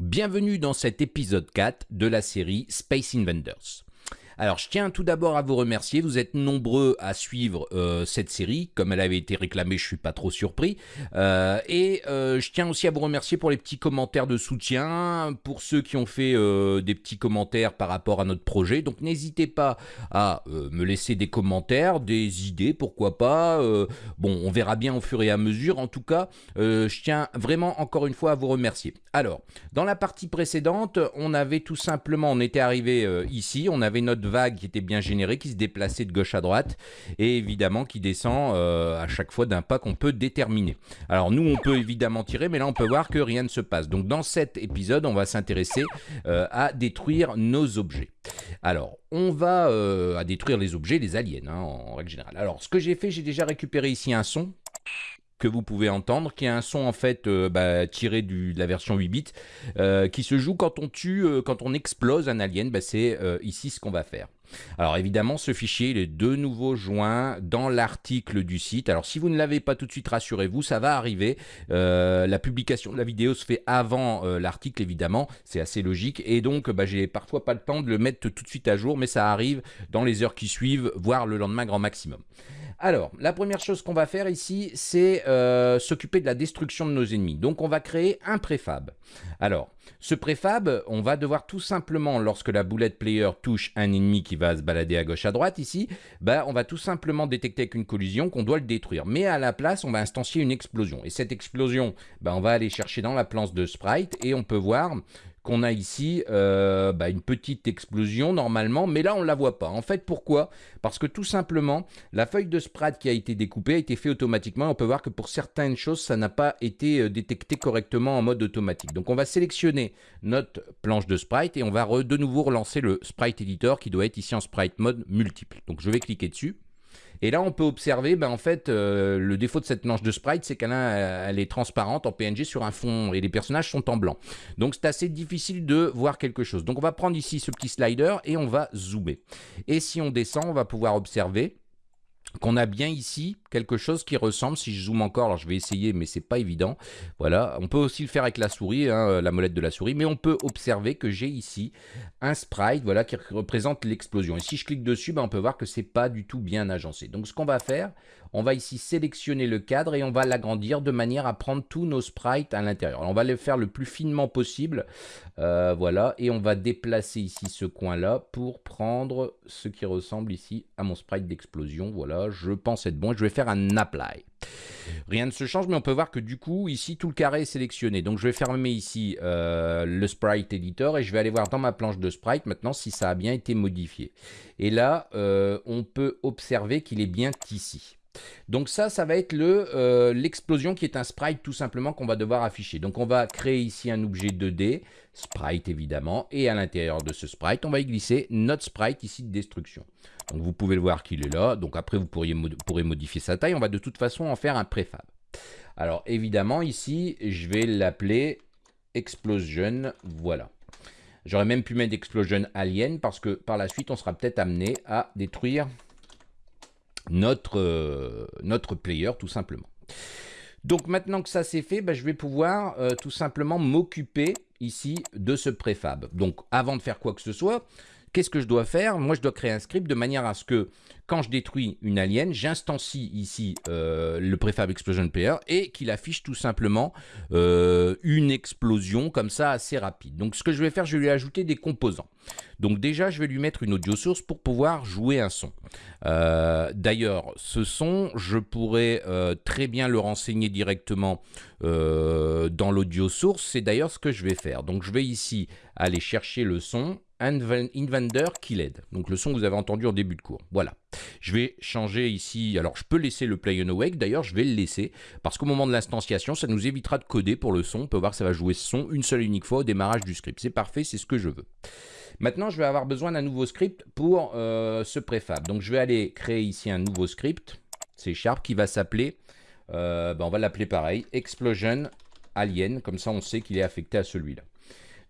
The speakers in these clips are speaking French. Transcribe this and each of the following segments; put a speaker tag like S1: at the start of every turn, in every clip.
S1: Bienvenue dans cet épisode 4 de la série Space Invaders. Alors, je tiens tout d'abord à vous remercier. Vous êtes nombreux à suivre euh, cette série. Comme elle avait été réclamée, je suis pas trop surpris. Euh, et euh, je tiens aussi à vous remercier pour les petits commentaires de soutien, pour ceux qui ont fait des petits commentaires par rapport à notre projet. Donc, n'hésitez pas à me laisser des commentaires, des idées, pourquoi pas. bon, on verra bien au fur et à mesure. En tout cas, je tiens vraiment encore une fois à vous remercier. Alors, dans la partie précédente, on avait tout simplement, on était arrivé ici, on avait notre vague qui était bien générée, qui se déplaçait de gauche à droite, et évidemment qui descend euh, à chaque fois d'un pas qu'on peut déterminer. Alors nous, on peut évidemment tirer, mais là, on peut voir que rien ne se passe. Donc dans cet épisode, on va s'intéresser euh, à détruire nos objets. Alors, on va euh, à détruire les objets, les aliens, hein, en règle générale. Alors, ce que j'ai fait, j'ai déjà récupéré ici un son que vous pouvez entendre, qui est un son en fait bah, tiré de la version 8 bits, qui se joue quand on tue, quand on explose un alien, bah, c'est ici ce qu'on va faire. Alors évidemment, ce fichier il est de nouveau joint dans l'article du site. Alors si vous ne l'avez pas tout de suite, rassurez-vous, ça va arriver. la publication de la vidéo se fait avant l'article, évidemment, c'est assez logique. Et donc, bah, j'ai parfois pas le temps de le mettre tout de suite à jour, mais ça arrive dans les heures qui suivent, voire le lendemain grand maximum. Alors, la première chose qu'on va faire ici, c'est euh, s'occuper de la destruction de nos ennemis. Donc, on va créer un préfab. Alors, ce préfab, on va devoir tout simplement, lorsque la boulette player touche un ennemi qui va se balader à gauche à droite ici, bah, on va tout simplement détecter avec une collision qu'on doit le détruire. Mais à la place, on va instancier une explosion. Et cette explosion, bah, on va aller chercher dans la planche de sprite et on peut voir qu'on a ici euh, bah, une petite explosion normalement, mais là on ne la voit pas. En fait, pourquoi? Parce que tout simplement, la feuille de sprite qui a été découpée a été faite automatiquement. On peut voir que pour certaines choses, ça n'a pas été euh, détecté correctement en mode automatique. Donc on va sélectionner notre planche de sprite et on va de nouveau relancer le sprite editor qui doit être ici en sprite mode multiple. Donc je vais cliquer dessus. Et là, on peut observer, ben, en fait, euh, le défaut de cette planche de sprite, c'est qu'elle elle est transparente en PNG sur un fond et les personnages sont en blanc. Donc, c'est assez difficile de voir quelque chose. Donc, on va prendre ici ce petit slider et on va zoomer. Et si on descend, on va pouvoir observer qu'on a bien ici quelque chose qui ressemble, si je zoome encore, alors je vais essayer, mais c'est pas évident. Voilà, on peut aussi le faire avec la souris, hein, la molette de la souris, mais on peut observer que j'ai ici un sprite, voilà, qui représente l'explosion. Et si je clique dessus, ben, on peut voir que c'est pas du tout bien agencé. Donc ce qu'on va faire, on va ici sélectionner le cadre et on va l'agrandir de manière à prendre tous nos sprites à l'intérieur. On va le faire le plus finement possible, euh, voilà, et on va déplacer ici ce coin-là pour prendre ce qui ressemble ici à mon sprite d'explosion. Voilà, je pense être bon. Je vais faire un apply. Rien ne se change, mais on peut voir que du coup, ici, tout le carré est sélectionné. Donc, je vais fermer ici euh, le sprite editor et je vais aller voir dans ma planche de sprite maintenant si ça a bien été modifié. Et là, euh, on peut observer qu'il est bien ici. Donc ça, ça va être euh, l'explosion qui est un sprite tout simplement qu'on va devoir afficher. Donc on va créer ici un objet 2D, sprite évidemment, et à l'intérieur de ce sprite, on va y glisser notre sprite ici de destruction. Donc vous pouvez le voir qu'il est là. Donc après, vous pourriez, pourrez modifier sa taille. On va de toute façon en faire un préfab. Alors évidemment, ici, je vais l'appeler Explosion. Voilà. J'aurais même pu mettre Explosion Alien parce que par la suite, on sera peut-être amené à détruire notre, euh, notre player tout simplement. Donc maintenant que ça c'est fait, bah, je vais pouvoir euh, tout simplement m'occuper ici de ce préfab. Donc avant de faire quoi que ce soit, Qu'est-ce que je dois faire? Moi, je dois créer un script de manière à ce que, quand je détruis une alien, j'instancie ici euh, le prefab explosion player et qu'il affiche tout simplement euh, une explosion comme ça assez rapide. Donc, ce que je vais faire, je vais lui ajouter des composants. Donc déjà, je vais lui mettre une audio source pour pouvoir jouer un son. Euh, d'ailleurs, ce son, je pourrais très bien le renseigner directement dans l'audio source. C'est d'ailleurs ce que je vais faire. Donc je vais ici aller chercher le son Invander Killed. Donc le son que vous avez entendu en début de cours. Voilà. Je vais changer ici. Alors je peux laisser le play and awake. D'ailleurs, je vais le laisser parce qu'au moment de l'instanciation, ça nous évitera de coder pour le son. On peut voir que ça va jouer ce son une seule et unique fois au démarrage du script. C'est parfait, c'est ce que je veux. Maintenant, je vais avoir besoin d'un nouveau script pour euh, ce préfab. Donc je vais aller créer ici un nouveau script. C'est Sharp qui va s'appeler, euh, ben, on va l'appeler pareil, Explosion Alien. Comme ça, on sait qu'il est affecté à celui-là.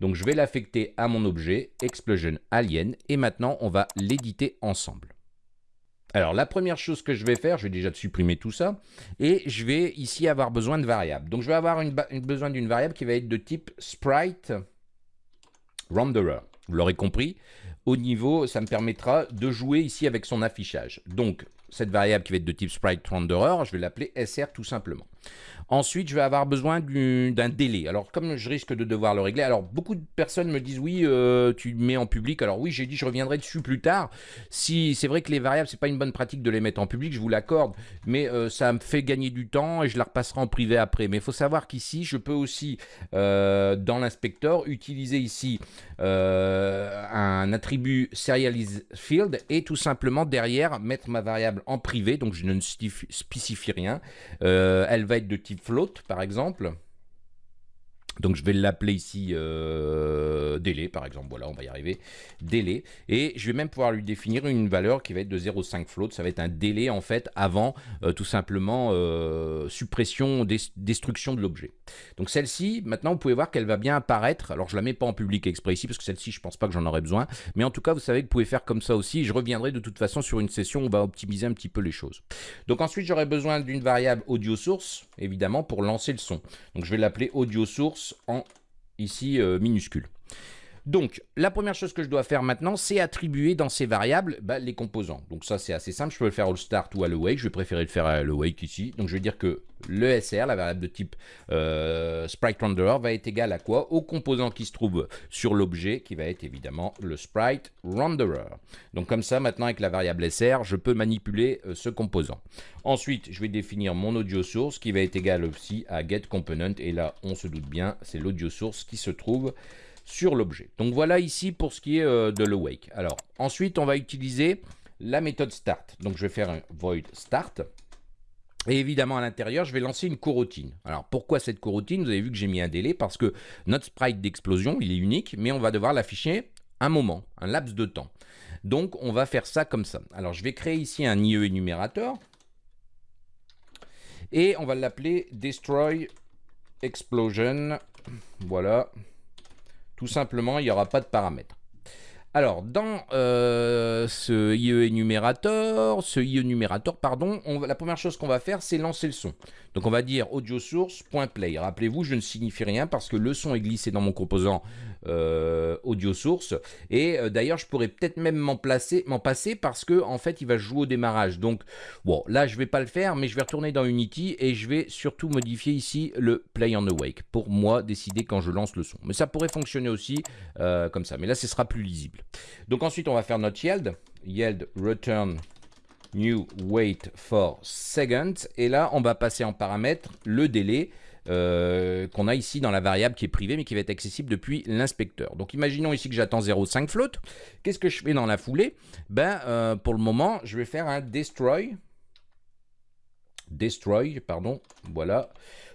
S1: Donc je vais l'affecter à mon objet, Explosion Alien, et maintenant on va l'éditer ensemble. Alors la première chose que je vais faire, je vais déjà supprimer tout ça, et je vais ici avoir besoin de variables. Donc je vais avoir besoin d'une variable qui va être de type sprite renderer. Vous l'aurez compris, au niveau, ça me permettra de jouer ici avec son affichage. Donc, cette variable qui va être de type sprite renderer, je vais l'appeler SR tout simplement. Ensuite, je vais avoir besoin d'un délai. Alors, comme je risque de devoir le régler, alors beaucoup de personnes me disent oui, euh, tu mets en public. Alors oui, j'ai dit je reviendrai dessus plus tard. Si c'est vrai que les variables, c'est pas une bonne pratique de les mettre en public, je vous l'accorde, mais euh, ça me fait gagner du temps et je la repasserai en privé après. Mais il faut savoir qu'ici, je peux aussi euh, dans l'inspecteur utiliser ici un attribut serialize field et tout simplement derrière mettre ma variable en privé. Donc je ne spécifie rien. elle va être de type float, par exemple. Donc je vais l'appeler ici euh, délai par exemple, voilà on va y arriver, délai. Et je vais même pouvoir lui définir une valeur qui va être de 0,5 float, ça va être un délai en fait avant euh, tout simplement euh, suppression, destruction de l'objet. Donc celle-ci, maintenant vous pouvez voir qu'elle va bien apparaître, alors je la mets pas en public exprès ici parce que celle-ci je pense pas que j'en aurais besoin, mais en tout cas vous savez que vous pouvez faire comme ça aussi, je reviendrai de toute façon sur une session où on va optimiser un petit peu les choses. Donc ensuite j'aurai besoin d'une variable audio source, évidemment pour lancer le son. Donc je vais l'appeler audio source en ici euh, minuscule. Donc, la première chose que je dois faire maintenant, c'est attribuer dans ces variables bah, les composants. Donc ça, c'est assez simple. Je peux le faire au start ou à le wake. Je vais préférer le faire à le wake ici. Donc, je vais dire que le SR, la variable de type euh, sprite renderer, va être égal à quoi? Au composant qui se trouve sur l'objet, qui va être évidemment le sprite renderer. Donc comme ça, maintenant avec la variable SR, je peux manipuler euh, ce composant. Ensuite, je vais définir mon audio source, qui va être égal aussi à get component. Et là, on se doute bien, c'est l'audio source qui se trouve sur l'objet. Donc voilà ici pour ce qui est euh, de l'awake. Alors ensuite, on va utiliser la méthode start. Donc je vais faire un void start. Et évidemment, à l'intérieur, je vais lancer une coroutine. Alors, pourquoi cette coroutine Vous avez vu que j'ai mis un délai parce que notre sprite d'explosion, il est unique, mais on va devoir l'afficher un moment, un laps de temps. Donc, on va faire ça comme ça. Alors, je vais créer ici un IE énumérateur. Et on va l'appeler Destroy Explosion. Voilà. Tout simplement, il n'y aura pas de paramètres. Alors, dans euh, ce IE énumérateur, ce IE numérateur, pardon, la première chose qu'on va faire, c'est lancer le son. Donc, on va dire audio source.play. Rappelez-vous, je ne signifie rien parce que le son est glissé dans mon composant euh, audio source. Et euh, d'ailleurs, je pourrais peut-être même m'en passer parce que en fait, il va jouer au démarrage. Donc, bon, là, je vais pas le faire, mais je vais retourner dans Unity et je vais surtout modifier ici le play on awake pour moi décider quand je lance le son. Mais ça pourrait fonctionner aussi comme ça. Mais là, ce sera plus lisible. Donc ensuite, on va faire notre yield. Yield return new wait for second. Et là, on va passer en paramètre le délai euh, qu'on a ici dans la variable qui est privée mais qui va être accessible depuis l'inspecteur. Donc imaginons ici que j'attends 0,5 float. Qu'est-ce que je fais dans la foulée? Ben euh, pour le moment, je vais faire un destroy. Destroy, pardon, voilà.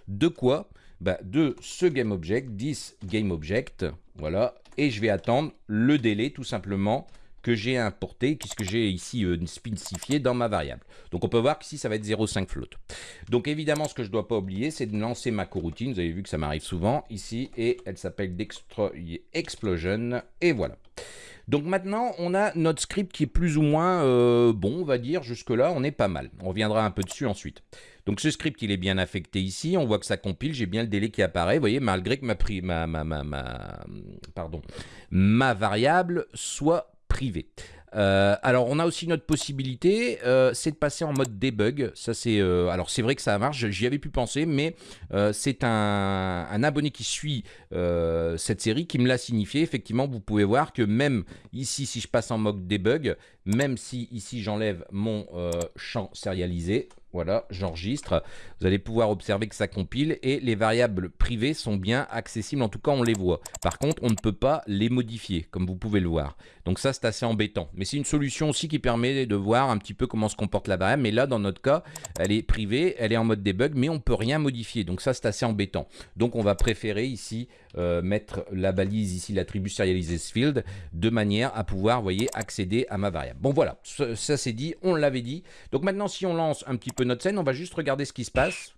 S1: De quoi? Ben, De ce GameObject, 10 GameObject, voilà, et je vais attendre le délai tout simplement que j'ai importé, qu'est-ce que j'ai ici euh, spécifié dans ma variable. Donc on peut voir qu'ici ça va être 0,5 float. Donc évidemment ce que je ne dois pas oublier c'est de lancer ma coroutine, vous avez vu que ça m'arrive souvent ici, et elle s'appelle Explosion, et voilà. Donc maintenant, on a notre script qui est plus ou moins euh, bon, on va dire, jusque-là, on est pas mal. On reviendra un peu dessus ensuite. Donc ce script, il est bien affecté ici. On voit que ça compile. J'ai bien le délai qui apparaît. Vous voyez, malgré que ma, ma variable soit privée. Euh, alors, on a aussi notre possibilité, euh, c'est de passer en mode debug. C'est, euh, alors c'est vrai que ça marche. J'y avais pu penser, mais c'est un, un, abonné qui suit cette série qui me l'a signifié. Effectivement, vous pouvez voir que même ici, si je passe en mode debug, même si ici j'enlève mon champ sérialisé, voilà, j'enregistre. Vous allez pouvoir observer que ça compile et les variables privées sont bien accessibles, en tout cas on les voit. Par contre, on ne peut pas les modifier, comme vous pouvez le voir. Donc ça, c'est assez embêtant. Mais c'est une solution aussi qui permet de voir un petit peu comment se comporte la variable. Mais là, dans notre cas, elle est privée, elle est en mode debug, mais on ne peut rien modifier. Donc ça, c'est assez embêtant. Donc on va préférer ici euh, mettre la balise ici, l'attribut serialized field, de manière à pouvoir, vous voyez, accéder à ma variable. Bon voilà, ça c'est dit, on l'avait dit. Donc maintenant, si on lance un petit peu notre scène, on va juste regarder ce qui se passe.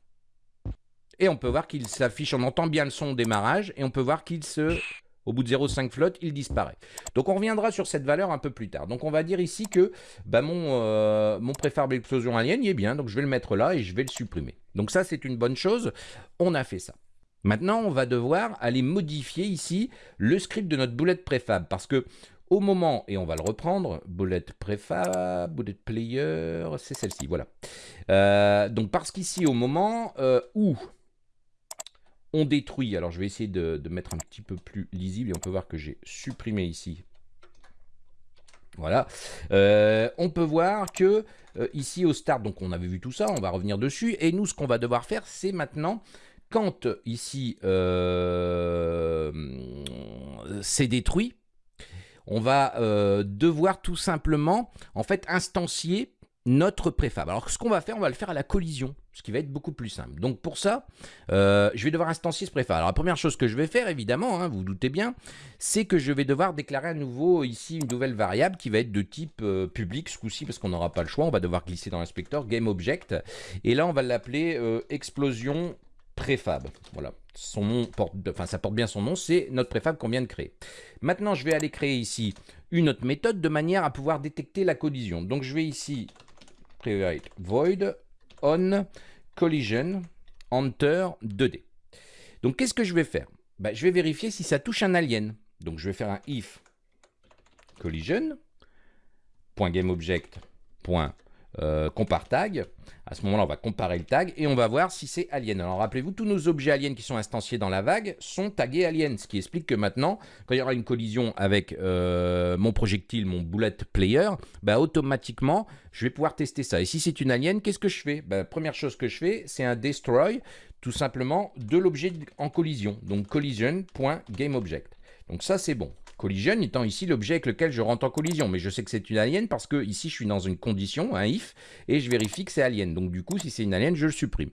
S1: Et on peut voir qu'il s'affiche, on entend bien le son au démarrage, et on peut voir qu'il se... Au bout de 0,5 flotte, il disparaît. Donc on reviendra sur cette valeur un peu plus tard. Donc on va dire ici que bah, mon, euh, préfab explosion alien y est bien, donc je vais le mettre là et je vais le supprimer. Donc ça c'est une bonne chose, on a fait ça. Maintenant, on va devoir aller modifier ici le script de notre bullet préfab parce que au moment, et on va le reprendre, bullet préfab, bullet player, c'est celle-ci, voilà. Euh, donc parce qu'ici, au moment euh, où on détruit, alors je vais essayer de, mettre un petit peu plus lisible, et on peut voir que j'ai supprimé ici. Voilà. Euh, on peut voir que ici au start, donc on avait vu tout ça, on va revenir dessus, et nous, ce qu'on va devoir faire, c'est maintenant quand ici c'est détruit, on va euh, devoir tout simplement en fait instancier notre préfab. Alors ce qu'on va faire, on va le faire à la collision, ce qui va être beaucoup plus simple. Donc pour ça, euh, je vais devoir instancier ce préfab. Alors la première chose que je vais faire, évidemment, hein, vous, vous doutez bien, c'est que je vais devoir déclarer à nouveau ici une nouvelle variable qui va être de type public ce coup-ci, parce qu'on n'aura pas le choix, on va devoir glisser dans l'inspecteur GameObject, et là on va l'appeler explosion préfab. Voilà, son nom ça porte bien son nom, c'est notre préfab qu'on vient de créer. Maintenant, je vais aller créer ici une autre méthode de manière à pouvoir détecter la collision. Donc je vais ici create void on collision enter 2D. Donc qu'est-ce que je vais faire? Ben, Je vais vérifier si ça touche un alien. Donc je vais faire un if collision .gameObject euh, compare tag. À ce moment-là, on va comparer le tag et on va voir si c'est alien. Alors rappelez-vous, tous nos objets aliens qui sont instanciés dans la vague sont tagués alien, ce qui explique que maintenant, quand il y aura une collision avec euh, mon projectile, mon bullet player, bah, automatiquement, je vais pouvoir tester ça. Et si c'est une alien, qu'est-ce que je fais? Bah, Première chose que je fais, c'est un destroy, tout simplement, de l'objet en collision. Donc collision.gameObject. Donc ça, c'est bon. Collision étant ici l'objet avec lequel je rentre en collision. Mais je sais que c'est une alien parce que ici je suis dans une condition, un if, et je vérifie que c'est alien. Donc du coup, si c'est une alien, je le supprime.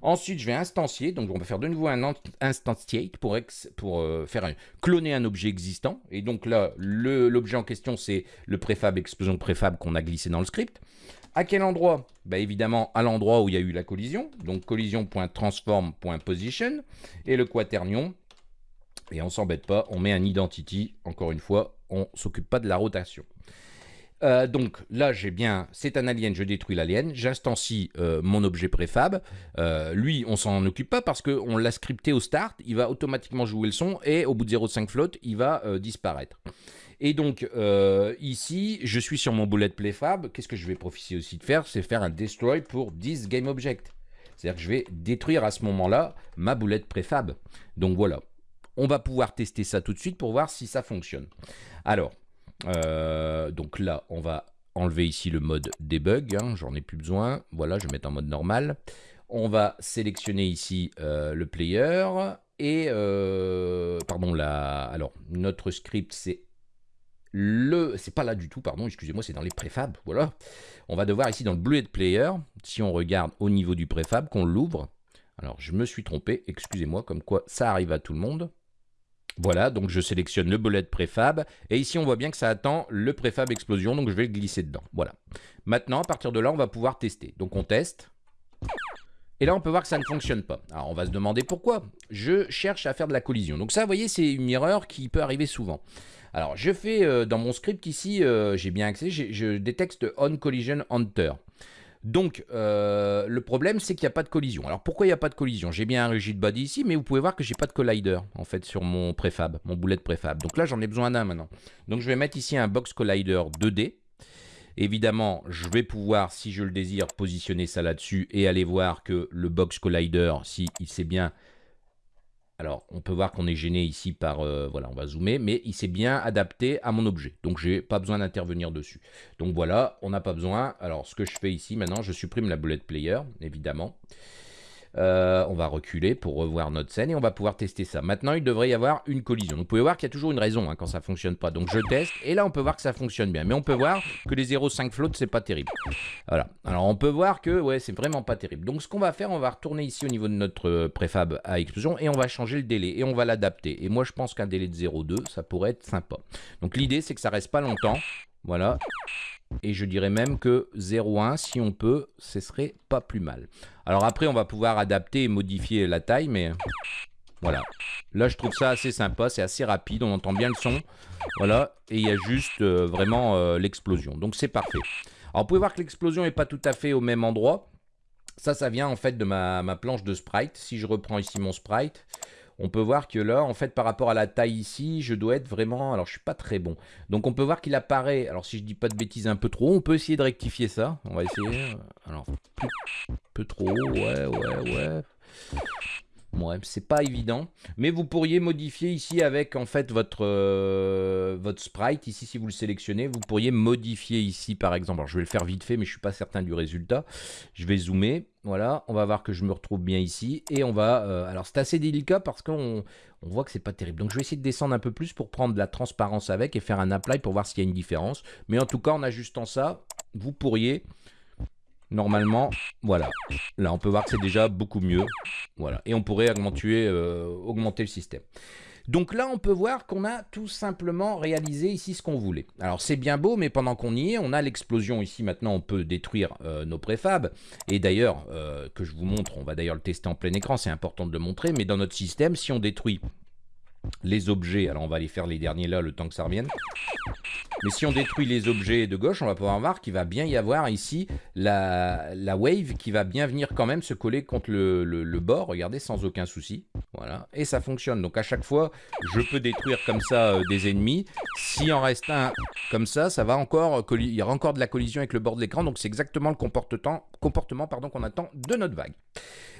S1: Ensuite, je vais instancier, donc on va faire de nouveau un instantiate pour, euh, faire cloner un objet existant. Et donc là, l'objet en question, c'est le préfab, explosion préfab qu'on a glissé dans le script. À quel endroit? Bah Évidemment, à l'endroit où il y a eu la collision. Donc collision.transform.position. Et le quaternion, et on s'embête pas, on met un identity, encore une fois, on s'occupe pas de la rotation. Euh, donc là, j'ai bien, c'est un alien, je détruis l'alien, j'instancie euh, mon objet préfab. Euh, lui, on s'en occupe pas parce qu'on l'a scripté au start, il va automatiquement jouer le son et au bout de 0.5 float, il va disparaître. Et donc ici, je suis sur mon bullet préfab. Qu'est-ce que je vais profiter aussi de faire? C'est faire un destroy pour 10 game object. C'est-à-dire que je vais détruire à ce moment-là ma boulette préfab. Donc voilà. On va pouvoir tester ça tout de suite pour voir si ça fonctionne. Alors, euh, donc là, on va enlever ici le mode debug, hein, j'en ai plus besoin. Voilà, je vais mettre en mode normal. On va sélectionner ici euh, le player et euh, pardon là. Alors notre script c'est le, c'est pas là du tout, pardon, excusez-moi, c'est dans les préfabs, voilà. On va devoir ici dans le Bluet Player, si on regarde au niveau du préfab, qu'on l'ouvre. Alors je me suis trompé, excusez-moi, comme quoi ça arrive à tout le monde. Voilà, donc je sélectionne le bullet préfab. Et ici, on voit bien que ça attend le préfab explosion, donc je vais le glisser dedans. Voilà. Maintenant, à partir de là, on va pouvoir tester. Donc on teste. Et là, on peut voir que ça ne fonctionne pas. Alors, on va se demander pourquoi. Je cherche à faire de la collision. Donc ça, vous voyez, c'est une erreur qui peut arriver souvent. Alors, je fais euh, dans mon script ici, euh, j'ai bien accès, je détecte on collision hunter. Donc, euh, le problème, c'est qu'il n'y a pas de collision. Alors, pourquoi il n'y a pas de collision? J'ai bien un rigid body ici, mais vous pouvez voir que j'ai pas de collider, en fait, sur mon préfab, mon boulet de préfab. Donc là, j'en ai besoin d'un maintenant. Donc, je vais mettre ici un box collider 2D. Évidemment, je vais pouvoir, si je le désire, positionner ça là-dessus et aller voir que le box collider, si il sait bien alors, on peut voir qu'on est gêné ici par, euh, voilà, on va zoomer, mais il s'est bien adapté à mon objet. Donc, j'ai pas besoin d'intervenir dessus. Donc voilà, on n'a pas besoin. Alors, ce que je fais ici, maintenant, je supprime la bullet player, évidemment. Euh, on va reculer pour revoir notre scène et on va pouvoir tester ça. Maintenant, il devrait y avoir une collision. vous pouvez voir qu'il y a toujours une raison hein, quand ça fonctionne pas. Donc je teste et là on peut voir que ça fonctionne bien. Mais on peut voir que les 0,5 flottes c'est pas terrible. Voilà. Alors on peut voir que ouais c'est vraiment pas terrible. Donc ce qu'on va faire, on va retourner ici au niveau de notre préfab à explosion et on va changer le délai et on va l'adapter. Et moi je pense qu'un délai de 0,2 ça pourrait être sympa. Donc l'idée c'est que ça reste pas longtemps. Voilà. Et je dirais même que 0,1, si on peut, ce serait pas plus mal. Alors après, on va pouvoir adapter et modifier la taille, mais voilà. Là, je trouve ça assez sympa, c'est assez rapide, on entend bien le son. Voilà, et il y a juste euh, vraiment euh, l'explosion. Donc c'est parfait. Alors, vous pouvez voir que l'explosion n'est pas tout à fait au même endroit. Ça, ça vient en fait de ma, ma, planche de sprite. Si je reprends ici mon sprite, on peut voir que là, en fait, par rapport à la taille ici, je dois être vraiment... Alors, je suis pas très bon. Donc, on peut voir qu'il apparaît... Alors, si je dis pas de bêtises un peu trop, on peut essayer de rectifier ça. On va essayer. Alors, un peu trop, ouais, ouais, ouais. Ouais, c'est pas évident, mais vous pourriez modifier ici avec en fait votre, euh, votre sprite, ici si vous le sélectionnez, vous pourriez modifier ici par exemple, alors je vais le faire vite fait mais je suis pas certain du résultat, je vais zoomer, voilà, on va voir que je me retrouve bien ici, et on va, euh, alors c'est assez délicat parce qu'on on voit que c'est pas terrible, donc je vais essayer de descendre un peu plus pour prendre de la transparence avec et faire un apply pour voir s'il y a une différence, mais en tout cas en ajustant ça, vous pourriez Normalement, voilà. Là, on peut voir que c'est déjà beaucoup mieux. Voilà. Et on pourrait augmenter, euh, augmenter le système. Donc là, on peut voir qu'on a tout simplement réalisé ici ce qu'on voulait. Alors c'est bien beau, mais pendant qu'on y est, on a l'explosion ici. Maintenant, on peut détruire euh, nos préfabs. Et d'ailleurs, euh, que je vous montre, on va d'ailleurs le tester en plein écran, c'est important de le montrer. Mais dans notre système, si on détruit les objets, alors on va aller faire les derniers là, le temps que ça revienne. Mais si on détruit les objets de gauche, on va pouvoir voir qu'il va bien y avoir ici la, la, wave qui va bien venir quand même se coller contre le, le, bord, regardez, sans aucun souci. Voilà, et ça fonctionne. Donc à chaque fois, je peux détruire comme ça euh, des ennemis. Si en reste un comme ça, ça va encore, il y aura encore de la collision avec le bord de l'écran. Donc c'est exactement le comportement, comportement qu'on attend de notre vague.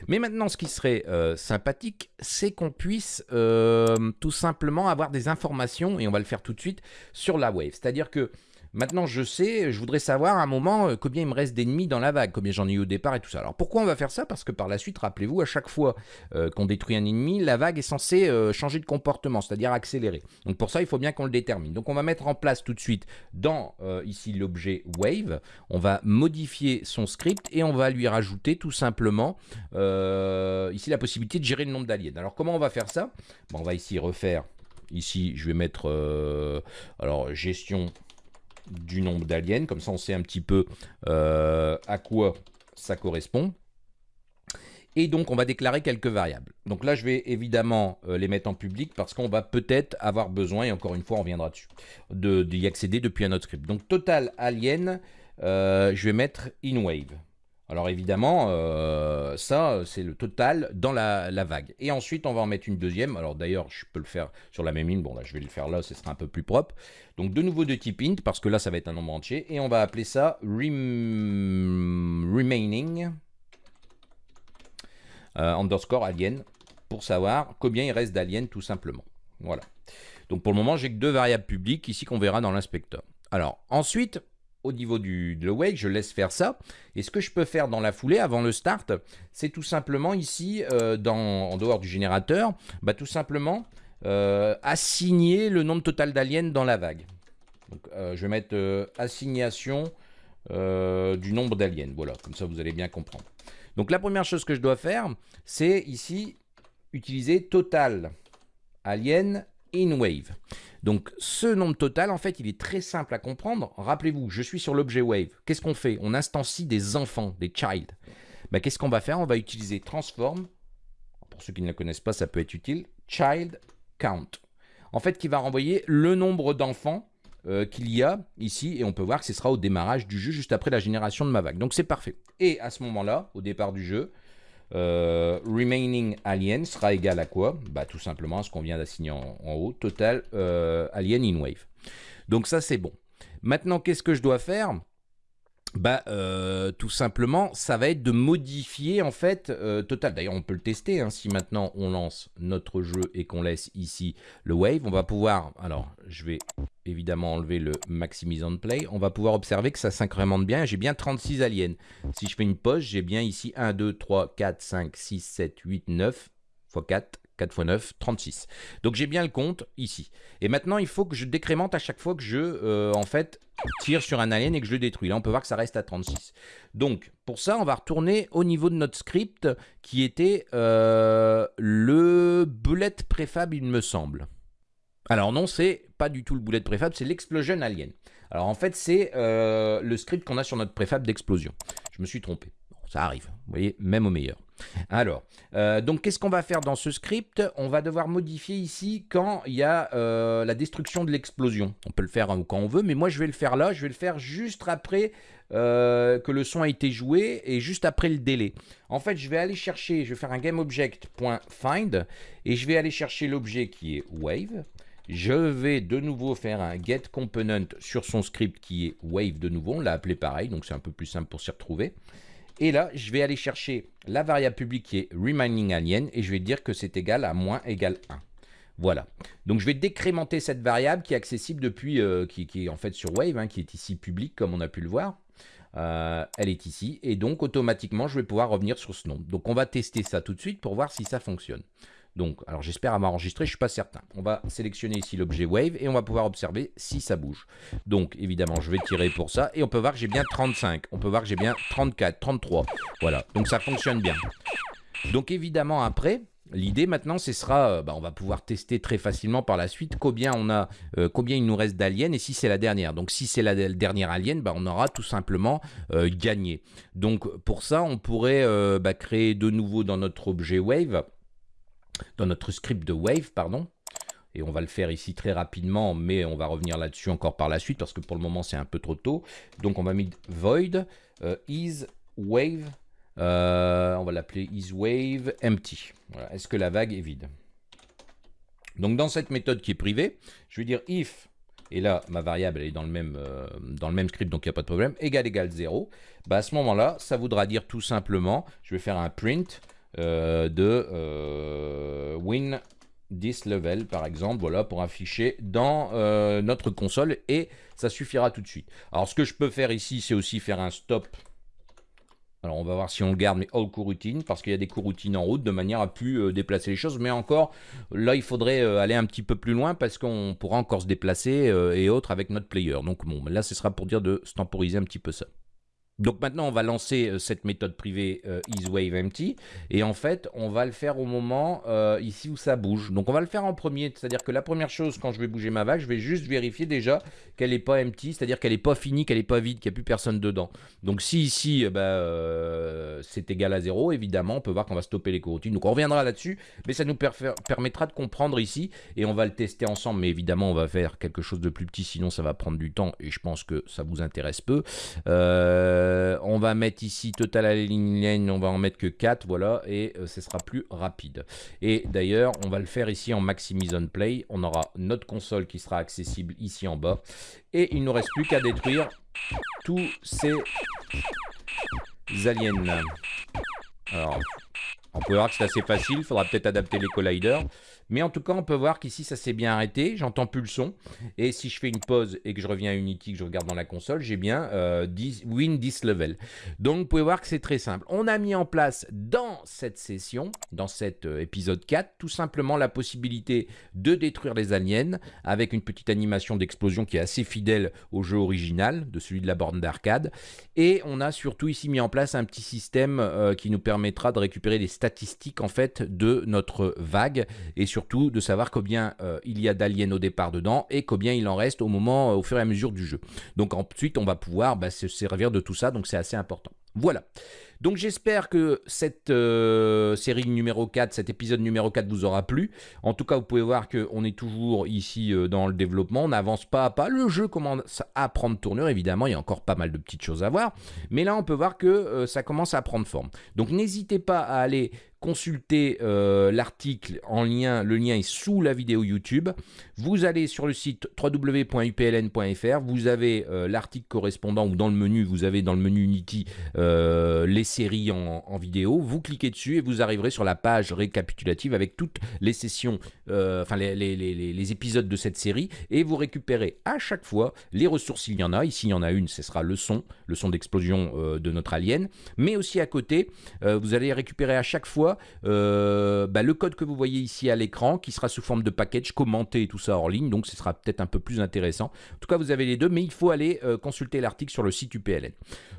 S1: Mais maintenant, ce qui serait euh, sympathique, c'est qu'on puisse euh, tout simplement avoir des informations, et on va le faire tout de suite, sur la wave. C'est-à-dire que Maintenant, je sais, je voudrais savoir à un moment euh, combien il me reste d'ennemis dans la vague, combien j'en ai eu au départ et tout ça. Alors pourquoi on va faire ça? Parce que par la suite, rappelez-vous, à chaque fois euh, qu'on détruit un ennemi, la vague est censée euh, changer de comportement, c'est-à-dire accélérer. Donc pour ça, il faut bien qu'on le détermine. Donc on va mettre en place tout de suite dans ici l'objet wave, on va modifier son script et on va lui rajouter tout simplement ici la possibilité de gérer le nombre d'aliens. Alors comment on va faire ça? On va ici refaire Ici, je vais mettre alors gestion du nombre d'aliens. Comme ça, on sait un petit peu euh, à quoi ça correspond. Et donc, on va déclarer quelques variables. Donc là, je vais évidemment euh, les mettre en public parce qu'on va peut-être avoir besoin, et encore une fois, on reviendra dessus, d'y accéder depuis un autre script. Donc, total alien, euh, je vais mettre in wave. Alors évidemment, euh, ça, c'est le total dans la, vague. Et ensuite, on va en mettre une deuxième. Alors d'ailleurs, je peux le faire sur la même ligne. Bon, là, je vais le faire là, ce sera un peu plus propre. Donc de nouveau de type int, parce que là, ça va être un nombre entier. Et on va appeler ça remaining euh, underscore alien, pour savoir combien il reste d'aliens, tout simplement. Voilà. Donc pour le moment, j'ai que deux variables publiques, ici, qu'on verra dans l'inspecteur. Alors, ensuite, au niveau du, de wake, je laisse faire ça. Et ce que je peux faire dans la foulée, avant le start, c'est tout simplement ici, euh, dans, en dehors du générateur, bah, tout simplement euh, assigner le nombre total d'aliens dans la vague. Donc, euh, je vais mettre assignation du nombre d'aliens. Voilà, comme ça vous allez bien comprendre. Donc la première chose que je dois faire, c'est ici utiliser total alien in wave. Donc ce nombre total, en fait, il est très simple à comprendre. Rappelez-vous, je suis sur l'objet wave. Qu'est-ce qu'on fait? On instancie des enfants, des child. Ben, Qu'est-ce qu'on va faire? On va utiliser transform. Pour ceux qui ne le connaissent pas, ça peut être utile. Child count. En fait, qui va renvoyer le nombre d'enfants euh, qu'il y a ici. Et on peut voir que ce sera au démarrage du jeu, juste après la génération de ma vague. Donc c'est parfait. Et à ce moment-là, au départ du jeu, euh, remaining alien sera égal à quoi? Bah, Tout simplement à ce qu'on vient d'assigner en, haut, total euh, alien in wave. Donc ça c'est bon. Maintenant qu'est-ce que je dois faire? Bah, euh, tout simplement, ça va être de modifier en fait Total. D'ailleurs, on peut le tester. Hein. si maintenant on lance notre jeu et qu'on laisse ici le wave, on va pouvoir. Alors, je vais évidemment enlever le maximise on play, on va pouvoir observer que ça s'incrémente bien. J'ai bien 36 aliens. Si je fais une pause, j'ai bien ici 1, 2, 3, 4, 5, 6, 7, 8, 9 x 4, 4 x 9, 36. Donc j'ai bien le compte ici. Et maintenant, il faut que je décrémente à chaque fois que je, euh, en fait, tire sur un alien et que je le détruis. Là, on peut voir que ça reste à 36. Donc, pour ça, on va retourner au niveau de notre script qui était euh, le bullet préfab, il me semble. Alors non, c'est pas du tout le boulet de préfab, c'est l'explosion alien. Alors en fait, c'est euh, le script qu'on a sur notre préfab d'explosion. Je me suis trompé. ça arrive, vous voyez, même au meilleur. Alors, euh, donc qu'est-ce qu'on va faire dans ce script? On va devoir modifier ici quand il y a euh, la destruction de l'explosion. On peut le faire hein, quand on veut, mais moi je vais le faire là, je vais le faire juste après euh, que le son a été joué et juste après le délai. En fait, je vais aller chercher, je vais faire un GameObject.find et je vais aller chercher l'objet qui est wave. Je vais de nouveau faire un getComponent sur son script qui est wave de nouveau. On l'a appelé pareil, donc c'est un peu plus simple pour s'y retrouver. Et là, je vais aller chercher la variable publique qui est reminding alien et je vais dire que c'est égal à moins égal 1. Voilà. Donc je vais décrémenter cette variable qui est accessible depuis, euh, qui, est en fait sur Wave, hein, qui est ici public comme on a pu le voir. Euh, elle est ici et donc automatiquement je vais pouvoir revenir sur ce nom. Donc on va tester ça tout de suite pour voir si ça fonctionne. Donc, alors j'espère avoir enregistré, je ne suis pas certain. On va sélectionner ici l'objet Wave et on va pouvoir observer si ça bouge. Donc, évidemment, je vais tirer pour ça et on peut voir que j'ai bien 35. On peut voir que j'ai bien 34, 33. Voilà, donc ça fonctionne bien. Donc, évidemment, après, L'idée maintenant, ce sera, euh, bah, on va pouvoir tester très facilement par la suite euh, combien il nous reste d'aliens et si c'est la dernière. Donc si c'est la dernière alien, bah, on aura tout simplement euh, gagné. Donc pour ça, on pourrait bah, créer de nouveau dans notre objet wave dans notre script de Wave, pardon. Et on va le faire ici très rapidement, mais on va revenir là-dessus encore par la suite, parce que pour le moment, c'est un peu trop tôt. Donc, on va mettre void euh, euh, on va l'appeler is empty. Est-ce que la vague est vide? Donc, dans cette méthode qui est privée, je vais dire if, et là, ma variable, elle est dans le même, euh, script, donc il n'y a pas de problème, égal égal 0. Bah, à ce moment-là, ça voudra dire tout simplement, je vais faire un print de euh, win this level par exemple, voilà, pour afficher dans euh, notre console et ça suffira tout de suite. Alors ce que je peux faire ici, c'est aussi faire un stop. Alors on va voir si on garde mes all coroutines parce qu'il y a des coroutines en route de manière à plus déplacer les choses. Mais encore, là il faudrait aller un petit peu plus loin parce qu'on pourra encore se déplacer et autres avec notre player. Donc bon, là ce sera pour dire de se temporiser un petit peu ça. Donc maintenant, on va lancer euh, cette méthode privée euh, isWaveEmpty et en fait, on va le faire au moment euh, ici où ça bouge. Donc on va le faire en premier, c'est-à-dire que la première chose, quand je vais bouger ma vague, je vais juste vérifier déjà qu'elle n'est pas empty, c'est-à-dire qu'elle n'est pas finie, qu'elle n'est pas vide, qu'il n'y a plus personne dedans. Donc si ici, bah, c'est égal à 0, évidemment, on peut voir qu'on va stopper les coroutines. Donc on reviendra là-dessus, mais ça nous permettra de comprendre ici et on va le tester ensemble. Mais évidemment, on va faire quelque chose de plus petit, sinon ça va prendre du temps et je pense que ça vous intéresse peu. Euh, euh, on va mettre ici total align, on va en mettre que 4, voilà, et euh, ce sera plus rapide. Et d'ailleurs, on va le faire ici en maximise on play. On aura notre console qui sera accessible ici en bas. Et il ne nous reste plus qu'à détruire tous ces aliens. Alors, on peut voir que c'est assez facile, il faudra peut-être adapter les colliders. Mais en tout cas, on peut voir qu'ici, ça s'est bien arrêté. J'entends plus le son. Et si je fais une pause et que je reviens à Unity, que je regarde dans la console, j'ai bien euh, win this level. Donc, vous pouvez voir que c'est très simple. On a mis en place dans cette session, dans cet euh, épisode 4, tout simplement la possibilité de détruire les aliens avec une petite animation d'explosion qui est assez fidèle au jeu original, de celui de la borne d'arcade. Et on a surtout ici mis en place un petit système euh, qui nous permettra de récupérer les statistiques en fait de notre vague et sur surtout de savoir combien euh, il y a d'aliens au départ dedans et combien il en reste au moment, euh, au fur et à mesure du jeu. Donc ensuite, on va pouvoir bah, se servir de tout ça, donc c'est assez important. Voilà. Donc j'espère que cette euh, série numéro 4, cet épisode numéro 4 vous aura plu. En tout cas, vous pouvez voir qu'on est toujours ici euh, dans le développement, on n'avance pas à pas. Le jeu commence à prendre tournure, évidemment, il y a encore pas mal de petites choses à voir. Mais là, on peut voir que euh, ça commence à prendre forme. Donc n'hésitez pas à aller consulter l'article en lien, le lien est sous la vidéo YouTube. Vous allez sur le site www.upln.fr, vous avez l'article correspondant ou dans le menu, vous avez dans le menu Unity les série en, vidéo, vous cliquez dessus et vous arriverez sur la page récapitulative avec toutes les sessions, euh, enfin les, les, épisodes de cette série et vous récupérez à chaque fois les ressources s'il y en a. Ici, il y en a une, ce sera le son, le son d'explosion euh, de notre alien. Mais aussi à côté, euh, vous allez récupérer à chaque fois bah, le code que vous voyez ici à l'écran qui sera sous forme de package commenté et tout ça hors ligne. Donc ce sera peut-être un peu plus intéressant. En tout cas, vous avez les deux, mais il faut aller consulter l'article sur le site UPLN.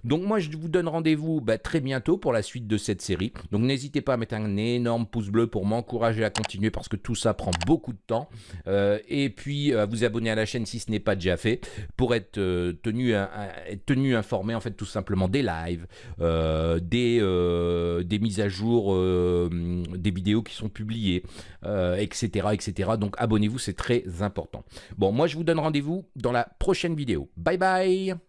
S1: Donc moi, je vous donne rendez-vous bah, très bientôt pour la suite de cette série. Donc n'hésitez pas à mettre un énorme pouce bleu pour m'encourager à continuer parce que tout ça prend beaucoup de temps. et puis à vous abonner à la chaîne si ce n'est pas déjà fait pour être tenu, informé en fait tout simplement des lives, des mises à jour, des vidéos qui sont publiées, etc., etc. Donc abonnez-vous, c'est très important. Bon, moi je vous donne rendez-vous dans la prochaine vidéo. Bye bye